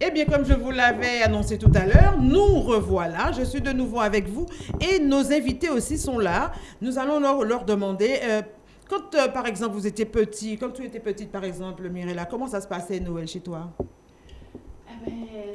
Eh bien, comme je vous l'avais annoncé tout à l'heure, nous revoilà. Je suis de nouveau avec vous et nos invités aussi sont là. Nous allons leur, demander, euh, quand euh, par exemple vous étiez petit, quand tu étais petite par exemple, Mirella, comment ça se passait Noël chez toi?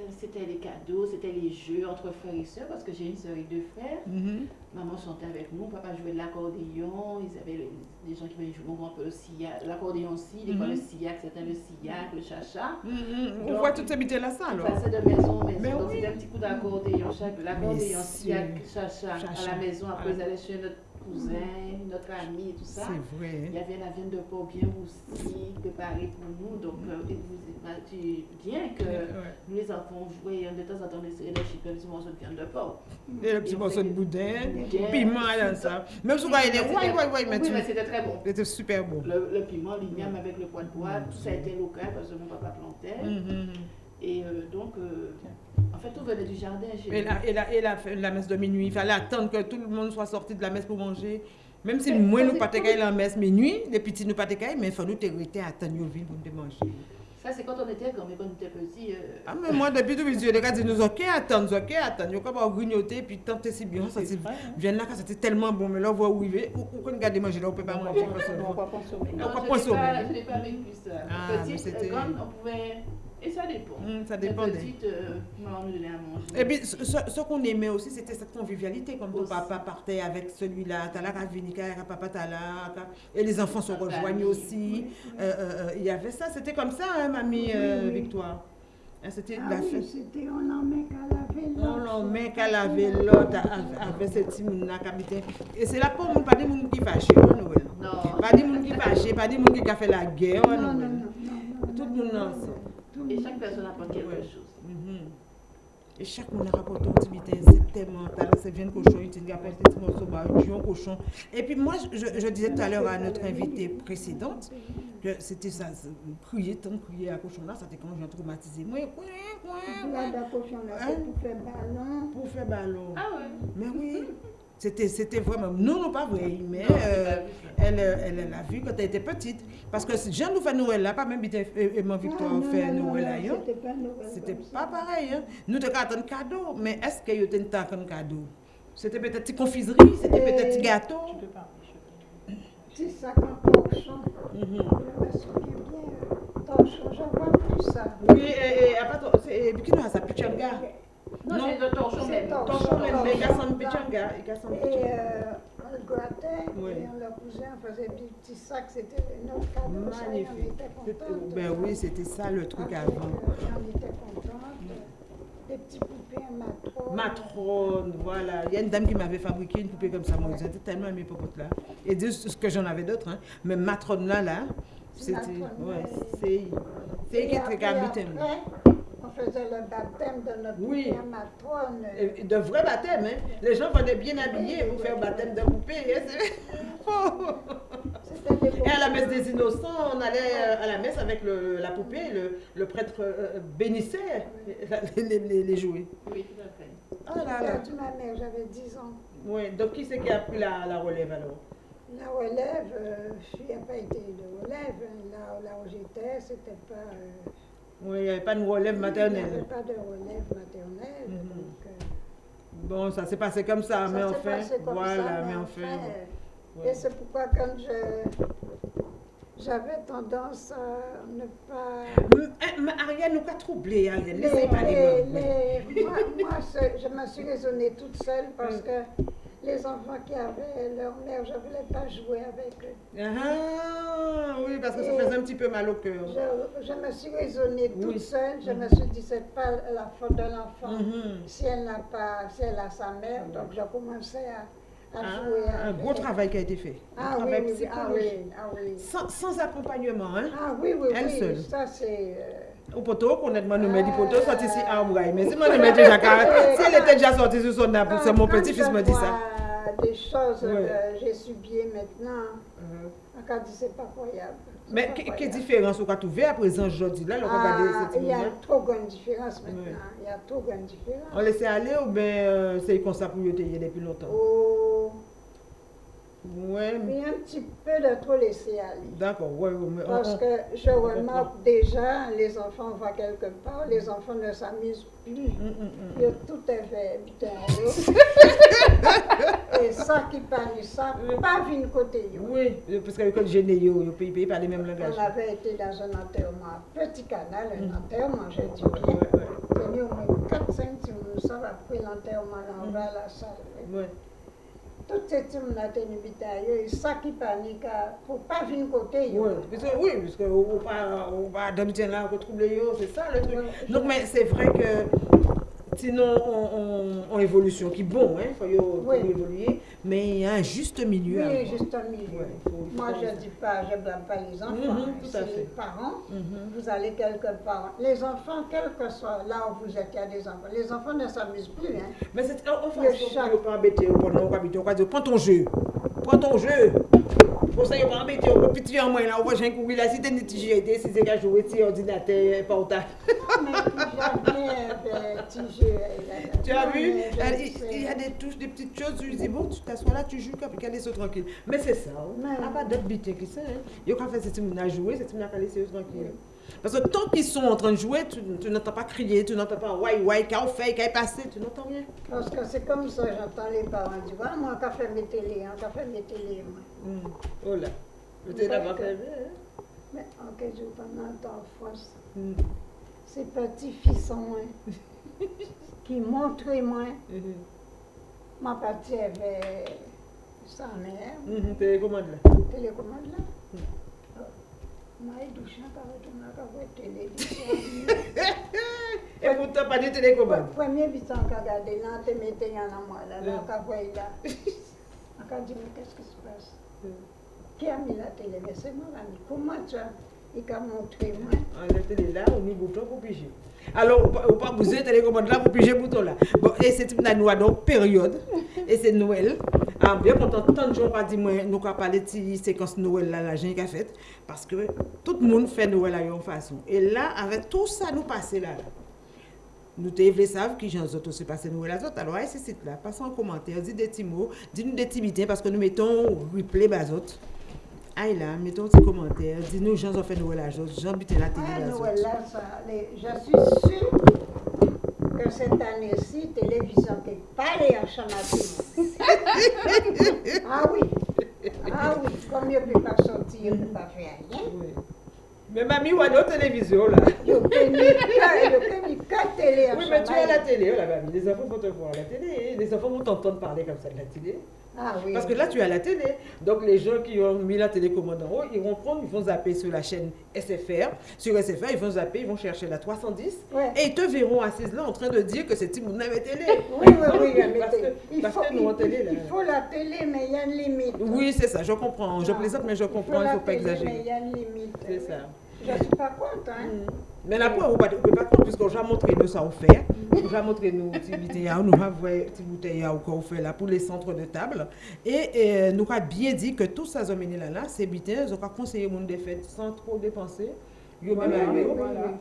C'était les cadeaux, c'était les jeux entre frères et sœurs, parce que j'ai une sœur et deux frères. Mhm. Maman chantait avec nous, papa jouait de l'accordéon, ils avaient des gens qui venaient jouer un peu le sillac, l'accordéon aussi, des fois le sillac, c'était le sillac, le chacha. Mhm. On voit toutes ces là ça On alors. passait de maison en maison, Mais donc oui. c'était un petit coup d'accordéon, chaque l'accordéon, sillac, chacha. à la maison, après Ah. ils allaient chez notre cousin, notre ami et tout ça. C'est vrai. Il y avait la viande de porc bien roussie, préparée pour nous. Donc, euh, vous bien que Ouais. nous, les enfants, on jouait de temps en temps, on essayait de chipper un petit morceau de viande de porc. Et le petit Et on morceau de boudin, piment ça. Même si vous voyez des ouais, ouais, ouais, mais Oui, tu- mais c'était très bon. c'était super beau. Le, le piment, l'igname avec le poids de bois, tout ça a été local parce que mon papa plantait. Mhm. Et euh, donc, euh, en fait, tout venait du jardin chez Et, nous. la, et, la, et la, la messe de minuit, il fallait attendre que tout le monde soit sorti de la messe pour manger. Même si moi, nous pas la messe minuit, les petits nous pas mais il fallait que tu attendre pour nous manger. Ça, c'est quand on était grand, mais quand on était petit. euh, Ah, mais moi, depuis tout petit, les gars disent nous, ok, attendre, ok, attendre. Ils ont comme grignoter, puis tant que c'est si bien, ça c'est Viens là, quand c'était tellement bon, mais là, on va arriver. Ou ou quand on regarde manger là, on peut pas manger. parce que- On va consommer. On va je pas n'ai sommer. pas, je n'ai pas vécu ça. Ah, mais Petite, c'était- grande, on pouvait... Et ça dépend. Hum, ça. Petite, euh, maman nous donnait à manger. Et puis, ce, ce- ce qu'on aimait aussi, c'était cette convivialité. Comme ton papa partait avec celui-là, t'as là, Ravinica, papa, t'as là. Et les enfants se La rejoignent aussi. Euh, euh, euh, Il y avait ça, c'était comme ça, hein, mamie euh, Oui, oui. Victoire. Hein, C'était Ah la oui, fête. c'était on en met qu'à laver On l'autre. l'en met qu'à laver l'autre avec- mouns là qui habitaient. Et c'est là pour nous, pas des mouns qui fâchent, Noël. Non. Pas des mouns qui fâchent, pas des mouns qui ont fait la guerre, Non, non, non, non, non. Tout le monde ensemble. Et chaque personne apporte quelque Ouais. chose. Mhm. Et chaque monde a rapporté un petit tellement talent, c'est bien cochon, il t'a apporté un petit morceau, bah, un cochon. Et puis moi, je, je disais tout à l'heure à notre invitée précédente, que c'était ça, crier, tant crier à cochon là, ça t'est quand j'ai traumatisé. Moi, a Hein? fait pour faire ballon. pour faire ballon. Ah ouais. Mais oui, c'était c'était vraiment, nous, non pas vrai, mais euh, elle, euh, elle, elle a vu quand elle était petite. Parce que si Jean nous fait Noël là, pas même et, et mon Victoire Ah, non, fait non, Noël là. C'était pas Noël. C'était comme pas pareil. Hein? Nous devons attendre cadeau, mais est-ce qu'il y a un cadeau? C'était peut-être une confiserie, c'était Euh, peut-être un gâteau. Tu peux pas. je. C'est ça quand torchon. Mhm. Je me souviens bien. euh, Torchon, j'en vois plus ça. Oui, et, et après, c'est et puis, qui nous a ça, Pichanga. Non, Non. c'est le torchon même. torchon. Torchon, mais il y a son Pichanga. Il y a son Et Pichanga. on le grattait, Oui. et on le cousait, on faisait des petits sacs, c'était notre cadeau. Magnifique. On était. Ben oui, c'était ça le truc Après, avant. On était contents. Des petits poupées en matrone. Matrone, voilà. Il y a une dame qui m'avait fabriqué une poupée comme ça. Moi, j'étais tellement aimé popote là. Et Dieu, ce que j'en avais d'autres, hein. Mais matrone là, là, c'était. Ouais, c'est. C'est qui est très habité. Faisait le baptême de notre Oui. matrone. Et De vrais baptêmes, hein. Les gens venaient bien habillés pour faire baptême de poupée. hein. Des Et à la messe des innocents, on allait euh, à la messe avec le- la poupée, le, le prêtre euh, bénissait les, les- les- les jouets. Oui, tout à fait. Ah J'ai là là. perdu ma mère, j'avais 10 ans. Ouais, donc qui c'est qui a pris la, la relève alors? La relève, euh, il n'y a pas été de relève. hein. Là, là où j'étais, c'était pas. euh, Oui, il n'y avait pas de relève Il n'y avait maternelle. pas de relève maternelle. Mhm. donc, euh, Bon, ça s'est passé comme ça, ça mais passé comme voilà, ça, mais enfin, enfin. euh, Et c'est pourquoi quand je. J'avais tendance à ne pas. M- hein, mais Ariane, nous pas troublé, Ariane. Les- les- moi, moi, je me suis raisonnée toute seule parce Mm. que les enfants qui avaient leur mère, je ne voulais pas jouer avec eux. Ah, oui, parce que ça faisait un petit peu mal au cœur. Je, je me suis raisonnée toute Oui. seule. Je me suis dit, c'est pas la faute de l'enfant Mhm. si elle n'a pas, si elle a sa mère. Donc, j'ai commencé à, à Ah, jouer un gros travail qui a été fait. Ah oui, travail oui, oui, ah oui, ah oui. Sans, sans accompagnement, hein. Ah oui, oui, Elle oui, seule. ça c'est... euh, Au poteau, demandé, nous dit Ah. poteau, sorti ici à. Mais si moi, je déjà si elle était déjà sortie sur son nappe, c'est mon petit-fils je me dit ça. des choses oui. Euh, que j'ai subies maintenant. An ka di se pa koyab. Men, ke diferans ou ka touve aprezen jodi la? Ah, y a tro gwen diferans maintenant. Y a tro gwen diferans. An lese ale ou ben se y konsap ou yote ye depi lontan? Ou... Oh, Ouais, mais un petit peu de trop laisser aller. d'accord, mais on- Parce on- que je remarque déjà, les enfants vont quelque part, les enfants ne s'amusent plus. Hum, hum, hum. Yo, tout est fait. Et ça qui parle, ça, pas venu côté. Oui, parce que quand j'ai né, yo, yo pays pays par les mêmes langages. On avait été dans un enterrement, petit canal, un enterrement, dis Ouais, bien. Tenu au moins 4-5 nous sommes après l'enterrement, on va à la salle. Ouais. Tout ce qui m'a tenu bitaille, et ça qui panique, faut pas venir côté. Ouais, parce que, oui, parce que on va, on va d'habitude là, yo, c'est ça le truc. Donc, mais c'est vrai que sinon, on, on, on évolution qui bon, hein, faut, Oui. faut évoluer, mais il y a un juste milieu. Oui, juste un milieu. Ouais, il faut- il faut Moi, je ne dis pas, je blâme pas les enfants. Tout à c'est fait. les parents. Mhm. Vous allez quelque part. Les enfants, quel que soit là où vous êtes, il y a des enfants. Les enfants ne s'amusent plus. Hein. Mais c'est en Le façon chat. pour ne pas embêter, pas on prends ton jeu. Prends ton jeu. Pour ça, il ne pas embêter, on peut petit en moins là, on va jouer un coup, là, si t'es petit jeu, si c'est qu'à jouer, si ordinateur, portable. Euh, euh, Tu as vu? Il y a des touches, des petites choses, tu dis, bon, tu t'assois là, tu joues, qu'à laisser tranquille. Mais c'est ça, hein. Mais- Ah, pas d'autres bêtises que ça. Il y a qu'à faire semaine à jouer, cette semaine à laisser eux tranquille. Parce que tant qu'ils sont en train de jouer, tu, tu n'entends pas crier, tu n'entends pas ouais, ouais, qu'a fait, qu'a passé, tu n'entends rien. Parce que c'est comme ça, j'entends les parents dire Ah, moi, qu'a fait mes télé, hein, qu'a fait mes télé. Moi. Mm. Oh là. Le thé d'abord, c'est bien, hein. Mais en quel jour pendant en France, Mm. ces petits fils sont moins, qui montrent moins. Mhm. Ma partie avait sa mère, Télécommande là. télécommande là. de télécommande. Premier bitan qu'a regardé là, tu mettais en moi là, là, Mm. qu'a voyé là. On a dit, mais qu'est-ce qui se passe. Qui a mis la télé Mais c'est. Comment tu as Il a montré moi. La télé là, on y bouton pour piger. Alors, on pas bouger la télécommande là pour piger bouton là. Bon, et c'est une noix donc période. Et c'est Noël. Ah, bien content, tant de gens ont dit, moi, nous avons parlé de cette séquence Noël là, la gente a fait. Parce que tout le monde fait Noël à une façon. Et là, avec tout ça, nous passons là. là. Nous te voulons savoir qui j'en autres aussi passer Noël à autres. Alors, à ce site là, passez en commentaire, dites des petits mots, dites-nous des petits bitins parce que nous mettons replay bas autres. Aïe là, mettons un petit commentaire, dis-nous gens ont fait Noël à autres, gens bitent la télé Ah, les- je suis sûre cette année-ci, télévision qui parle en ah oui. Ah oui, comme il ne peut pas sortir, il ne peut pas faire rien. Oui. Mais mamie, ou à notre télévision là? Qu'à télé en Oui, mais tu es à la télé, oh, la mamie. Les enfants vont te voir à la télé. Les enfants vont t'entendre parler comme ça de la télé. Ah oui. Parce que là, tu à la télé. Donc, les gens qui ont mis la télécommande en haut, ils vont prendre, ils vont zapper sur la chaîne SFR. Sur SFR, ils vont zapper, ils vont chercher la 310. Ouais. Et ils te verront assises là en train de dire que c'est Timoun avait télé. Oui, oui, oui, Parce mais que- il parce faut, que nous, en télé, là. il faut la télé, mais il y a une limite. Oui, c'est ça, je comprends. Je Ah. plaisante, mais je comprends, il ne la faut pas télé, Mais exagérer. il y a une limite. C'est ça. Je ne suis pas contre, hein. Mais là, on ne peut pas comprendre, puisqu'on a montré nous ça on fait. On a montré nous petits bouteilles, nous avons petits bouteilles qu'on fait là pour les centres de table. Et, nous avons bien dit que tout ça, là, là, c'est bien, on a conseillé monde de fêtes sans trop dépenser. Yo même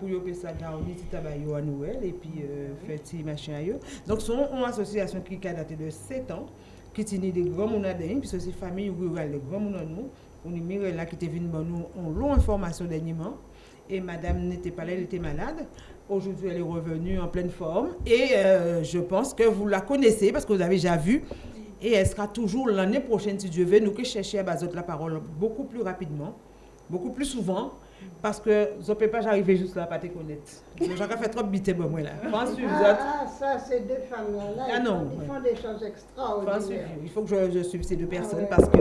pour yo payer ça garni petit tabac yo à Noël et puis euh, faire petit machin yo. Donc c'est une association qui a daté de 7 ans qui tient des grands monadins puis c'est famille rurale de grands monadins nous. On est là qui était venu nous en long information dernièrement et madame n'était pas là, elle était malade. Aujourd'hui, elle est revenue en pleine forme et euh, je pense que vous la connaissez parce que vous avez déjà vu. Et elle sera toujours l'année prochaine, si Dieu veut, nous que chercher à Bazot la parole beaucoup plus rapidement, beaucoup plus souvent, parce que je ne peux pas arriver juste là, pas te connaître. J'ai fait trop de bité, moi, là. Ah, ah, ça, ces deux familles-là, Ah ils, non, font, ils font des choses extraordinaires. il faut que je, je suive ces deux personnes ouais. parce que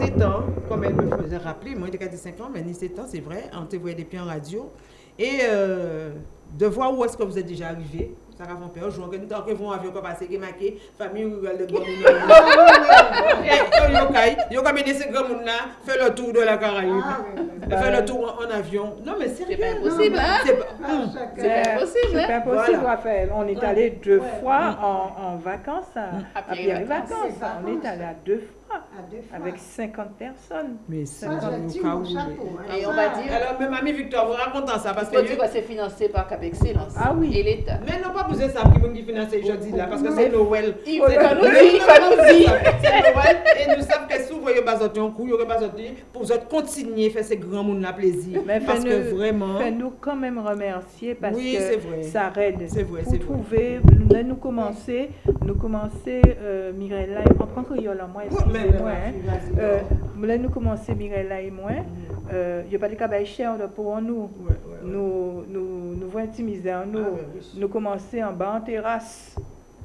c'est temps, comme elle me faisait rappeler, moi j'étais 5 ans, mais ni 7 ans, c'est vrai, on te voyait depuis en radio. Et euh, de voir où est-ce que vous êtes déjà arrivé, ça va faire peur. Je vois que nous avons un avion qui marqué, famille rurale de Grand Ah, Et ces grands là, fait le tour de la Caraïbe. Ah. Fait le tour en, avion. Non mais sérieux. C'est pas impossible, mais hein? c'est pas- hum. chacun. C'est pas possible, C'est pas possible, Voilà. Raphaël. On est allé deux Ouais. fois en, en vacances. C'est On est vacances. allé à deux fois. Avec 50 personnes. Mais ça, mais- hein. Et on va dire- Alors, même ami Victor, vous racontez ça parce que. Côte d'Ivoire, c'est financé par Cap Excellence. Ah oui. Et l'État. Mais non, pas besoin de ça qui finance aujourd'hui là, parce que c'est Noël. Il Faut nous dire, il faut nous dire. C'est Noël et nous savons que si vous voyez pas sortir en coup, il y pas pour vous continuer à faire ces grands monde là plaisir. Mais Parce que vraiment, Fais-nous quand même remercier parce que ça aide. C'est vrai, Pour c'est vrai. trouver, nous commencer, euh, Mirella, en tant que Yola, moi, excusez-moi, hein. Euh, nous commencer, Mirella et moi, euh, il n'y a pas de cabane cher pour nous. Nous, nous, nous voyons intimiser en nous. Ah. Nous commencer en bas en terrasse.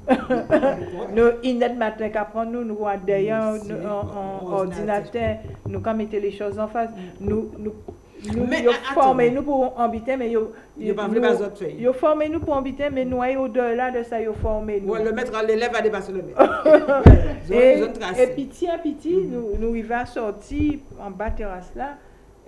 Nous, inet matin qu'après nous, nous voyons derrière en, en ordinateur. nous quand les choses en face, nous, nous, nous, Mais, yo formez nous pour habiter, mais yo, faire. yo formez nous pour habiter, mais nous allons au-delà de ça, yo formez nous. Ouais, le maître, l'élève a dépassé le maître. Ouais, Et, et petit à petit, Mhm. nous, nous arrivons à sortir en bas terrasse là,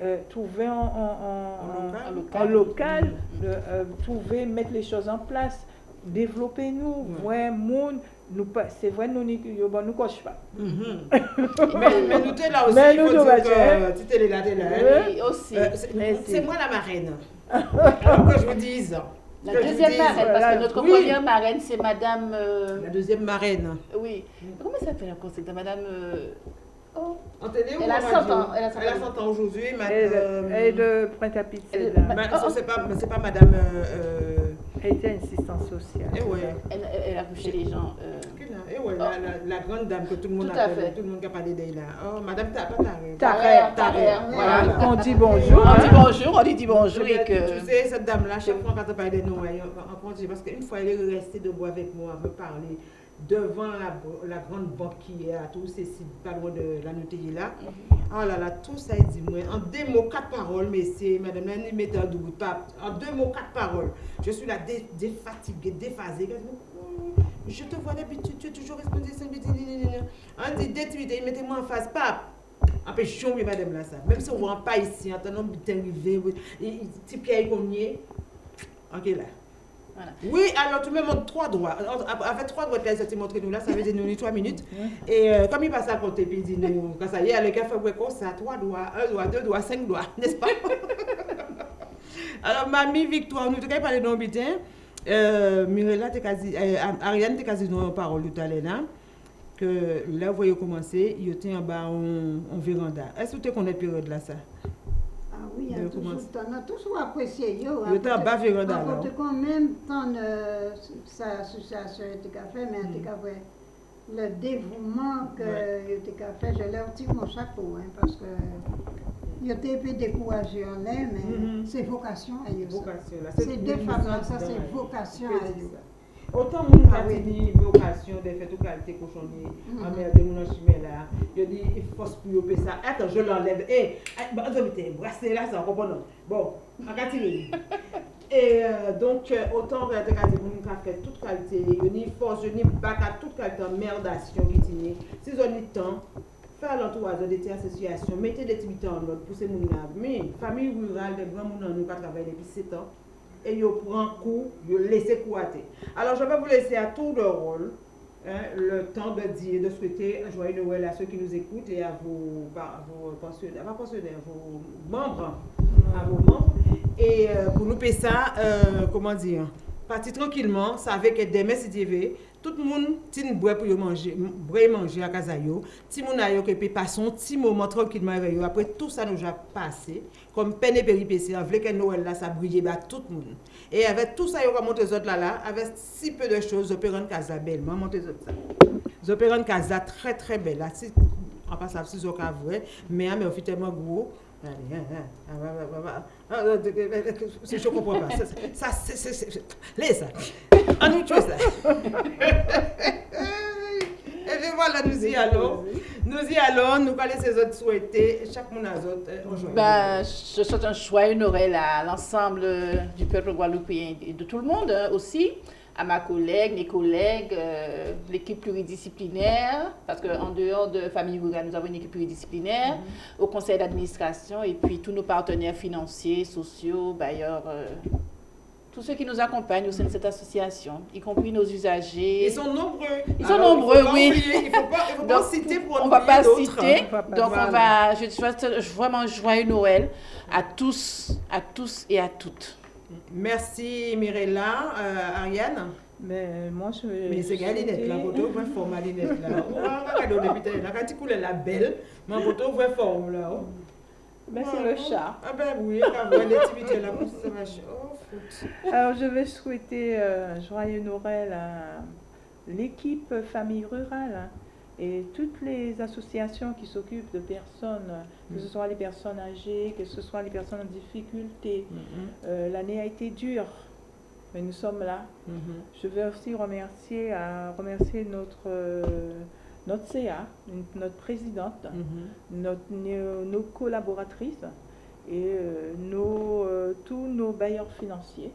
euh, trouver en, en, En en- local. local, euh, euh, trouver, mettre les choses en place, développer nous, Ouais. monde, nous pas- c'est vrai nous bon, nous coche pas. Mhm. mais, mais nous t'es là aussi, Mais il nous, faut nous, dire tiens. que tu t'es là, t'es là. hein. Aussi. Euh, c'est- moi la marraine. Alors que je vous dise. La deuxième dise, marraine, parce que notre oui. première marraine, c'est Madame. euh, La deuxième marraine. oui. Comment ça s'appelle encore C'est Madame. euh, oh, En télé ou Elle a 100 radio ans, elle a 100 ans. 100 ans aujourd'hui. Et madame- de, Elle-. Ma- Oh, oh. c'est pas, c'est pas madame. Euh, euh, Elle était assistante sociale. eh ouais. elle, elle- elle a couché les gens. euh, Eh ouais, la, la, la grande dame que tout le monde Tout à appelle, fait. tout le monde qui a parlé d'elle. Oh, madame Ta- pas Tarek. Tarek, Tarek, Voilà. On dit bonjour. On dit bonjour, on lui dit bonjour et Tu que. sais, cette dame-là, chaque fois quand elle parlait de nous, elle- en congé, parce qu'une fois, elle est restée debout avec moi, elle me parler devant la, la grande banque qui est à tous ces sites, pas loin de la Nutella là. Oh là là, tout ça, il dit, moi, en deux mots, quatre paroles, c'est, madame, un double pape. En deux mots, quatre paroles. Je suis là, dé, défatiguée, déphasée. Je te vois d'habitude, tu es toujours responsable. On dit, détuité, mettez-moi en face, pape. Après, je suis madame là, ça. Même si on ne voit pas ici, en tenant bien arrivé, petit pied comme Ok, là. Voilà. Oui, alors tu me montres trois doigts. Avec trois doigts, tu as montré nous là, ça veut dire nous trois minutes. Et euh, comme il passe à côté, puis il dit nous, quand ça y est, le café ouais, comme ça, trois doigts, un doigt, deux doigts, cinq doigts, n'est-ce pas? alors, mamie Victoire, nous avons parlé d'un bitin. Euh, Mirella, quasi, euh, Ariane, t'es quasi dans une parole tout à l'heure là. Que là, vous voyez commencer, il était en bas en, en véranda. Est-ce que tu connais cette période là, ça? De a toujours, commencer. on a toujours apprécié. Yo, même temps euh, sa Mm. le fait, je leur tire mon chapeau, hein, parce que il était un peu découragé en l'air, mais Mhm. c'est vocation à eux. ça. Vocation là. Ces deux une femmes-là, Otan moun ah kati di vokasyon de fet ou kalite koshonye, mm. amerde moun anchime la, yo di fos pou yo pe sa, eto je l'enleve, e, anzo mi te brase la sa, komponon. Bon, akati li. E, donk, otan realite kati moun kati fet tout kalite, yo ni fos, yo ni baka, tout kalite merdasyon gitine, se zon ni tan, fè l'entourage de ti asosyasyon, mette de ti bitan lot, pou se moun la, mi, fami rural, de gran moun an nou ka travay depi 7 an, et ils prennent coup, ils laissent couater. Alors, je vais vous laisser à tour de rôle hein, le temps de dire, de souhaiter un joyeux Noël à ceux qui nous écoutent et à vos, bah, vos pensionnaires, pas vos membres, à vos membres. Et euh, pour nous payer ça, euh, comment dire, partir tranquillement, ça avec des messes TV, tout le monde, tin bois pour manger, manger à casa yo, a yo qui peut passer un petit moment tranquillement avec yo. Après tout ça nous a passé, comme peine et péripéties, voulait que Noël là, ça brille à tout le monde. Et avec tout ça, yo comme monter les autres là là, avec si peu de choses, rendre casa belle, moi monter les autres ça. Rendre casa très très belle là, si, en passant si zo ka vrai, mais mais on fait tellement gros. Allez, je comprends pas. Ça, c'est- Laisse ça. On nous tue ça. Et voilà, nous y allons. Nous y allons. Nous allons ces autres souhaiter. Chaque monde a autres. Ben, je souhaite un joyeux Noël à l'ensemble du peuple guadeloupéen et de tout le monde hein, aussi, à ma collègue, mes collègues, euh, l'équipe pluridisciplinaire, parce qu'en dehors de Famille Rurale, nous avons une équipe pluridisciplinaire, au conseil d'administration et puis tous nos partenaires financiers, sociaux, bailleurs, euh, tous ceux qui nous accompagnent au sein de cette association, y compris nos usagers. Ils sont nombreux. Ils sont nombreux, oui. il ne faut pas, il faut pas citer pour On ne va pas citer. On va pas- donc, on va. Je souhaite vraiment joyeux Noël à tous, à tous et à toutes. Merci Mirella, euh, Ariane? Mais moi, je. Mais c'est Galinette, la photo, vraie forme, Galinette, là. Oh, on est peut-être là, quand tu coules la belle, mais photo, vraie forme, là. oh. Ben, c'est le chat. Ah ben oui, l'activité là, ça va. Oh. Alors, je vais souhaiter euh, joyeux Noël à l'équipe Famille Rurale hein, et toutes les associations qui s'occupent de personnes, que ce soit les personnes âgées, que ce soit les personnes en difficulté. Mhm, Euh, L'année a été dure, mais nous sommes là. mhm. Je veux aussi remercier, à, remercier notre, euh, notre CA, notre présidente, Mhm. notre- nos, nos collaboratrices et euh, nos, tous nos bailleurs financiers.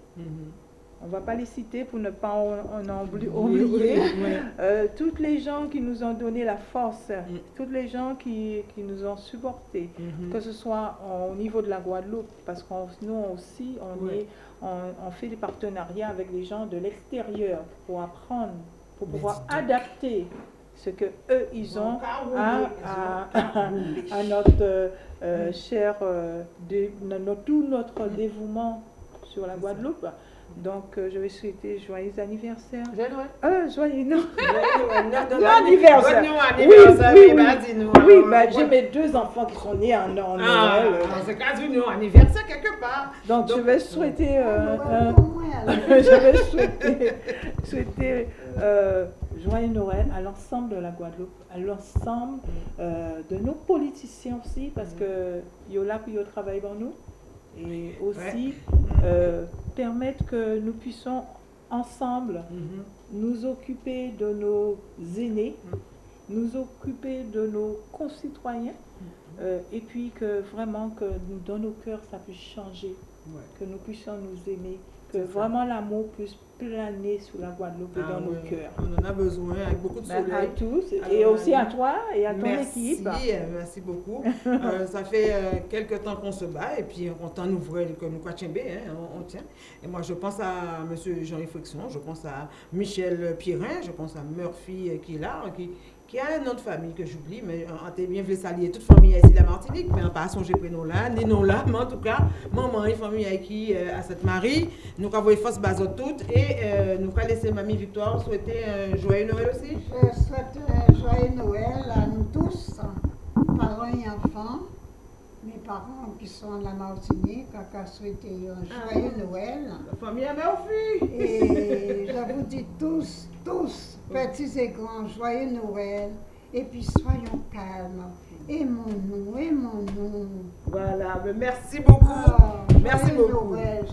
On ne va pas les citer pour ne pas en, oublier. oui, oui. Euh, toutes les gens qui nous ont donné la force, Mm. toutes les gens qui, qui nous ont supportés, Mhm. que ce soit au niveau de la Guadeloupe, parce que nous aussi, on, est, on, on fait des partenariats avec les gens de l'extérieur pour apprendre, pour pouvoir adapter ce que eux ils ont à, à- à notre euh, euh, cher, euh, dé- no- no- tout notre dévouement sur la Guadeloupe. Donc, euh, je vais souhaiter joyeux anniversaire. Joyeux Noël. Euh, joyeux Noël. Bon anniversaire. anniversaire, Oui, oui, oui. Oui, alors, bah, ouais. j'ai mes deux enfants qui sont nés en, en Ah, Noël. c'est quand même un anniversaire quelque part. Donc, je donc- vais souhaiter euh, alors. je vais souhaiter, souhaiter euh, joyeux Noël à l'ensemble de la Guadeloupe, à l'ensemble euh, de nos politiciens aussi, parce que yo là puis yo travaille pour nous, et aussi euh, permettre que nous puissions ensemble Mhm. nous occuper de nos aînés, nous occuper de nos concitoyens, euh, et puis que vraiment que dans nos cœurs ça puisse changer, Ouais. que nous puissions nous aimer, que vraiment l'amour puisse planer sur la Guadeloupe et Ah dans nos cœurs. On en a besoin avec beaucoup de Ben, à soleil. tous, et Alors, aussi à toi et à ton merci, équipe. euh, merci beaucoup. Euh, ça fait euh, quelques temps qu'on se bat et puis on t'en ouvre comme nous Kwachembe, hein, on, on tient. Et moi je pense à M. Jean-Yves Friction, je pense à Michel Pirin, je pense à Murphy euh, qui est là, qui, qui a un nom de famille que j'oublie, mais on t'est bien voulu saluer toute famille ici de la Martinique, mais on pas songer prénom là, ni non là, mais en tout cas, maman et famille qui euh, à cette Marie, nous avons force base toutes et euh, nous allons laisser Mamie Victoire souhaiter un joyeux Noël aussi. Je souhaite un joyeux Noël à nous tous, parents et enfants, mes parents qui sont à la Martinique, à souhaiter un joyeux Noël. La famille Murphy. Et je vous dis tous, tous, petits et grands, joyeux Noël. Et puis soyons calmes. Aimons-nous, aimons-nous. Voilà, mais merci beaucoup. Ah, Merci beaucoup. Noël,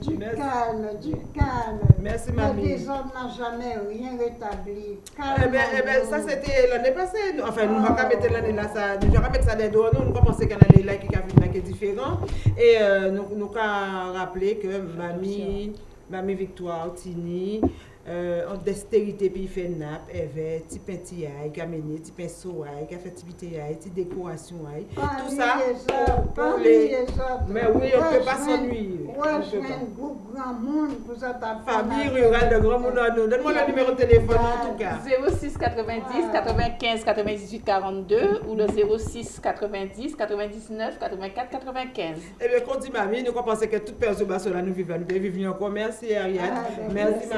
du Merci. calme, du calme. Merci, Le mamie. désordre n'a jamais rien rétabli. Eh bien, eh ben, ça c'était l'année passée. Enfin, nous n'avons pas mettre l'année là, ça, nous n'avons pas mettre ça des doigts. Nous, nous y a une année là qui est différent. Et euh, nous nous avons rappelé que mamie, mamie Victoire, Tini, euh, en dextérité, puis il fait nappe, avait petit pain tiaille, qui a mené, petit pain soaille, qui a fait activité, petit décoration. aïe. Tout autres. Mais oui, on ne peut pas Rejoindre- s'ennuyer. On peut Rejoindre pas. un groupe grand monde pour ça Famille rurale de Grand Moulin. Donne-moi le numéro de téléphone en tout cas. 06 90 95 98 42 ou le 06 90 99 84 95. Eh bien, quand dit mamie, nous pensons que toute personne nous vivons, nous devons vivre encore. Merci Ariane. Ah, ben, merci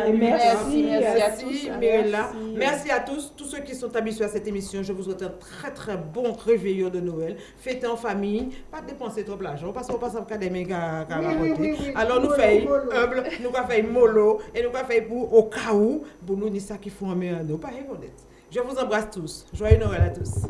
merci. Merci, merci à Merci tous. Mirella. Merci. Merci à tous, tous ceux qui sont habitués à cette émission. Je vous souhaite un très très bon réveillon de Noël. Fêtez en famille, pas dépenser trop l'argent parce qu'on passe à des méga. Alors nous faisons humble, nous faisons mollo et nous faisons pour au cas où, pour nous dire ça qu'il faut en nous. Pas. Je vous embrasse tous. Joyeux Noël à tous.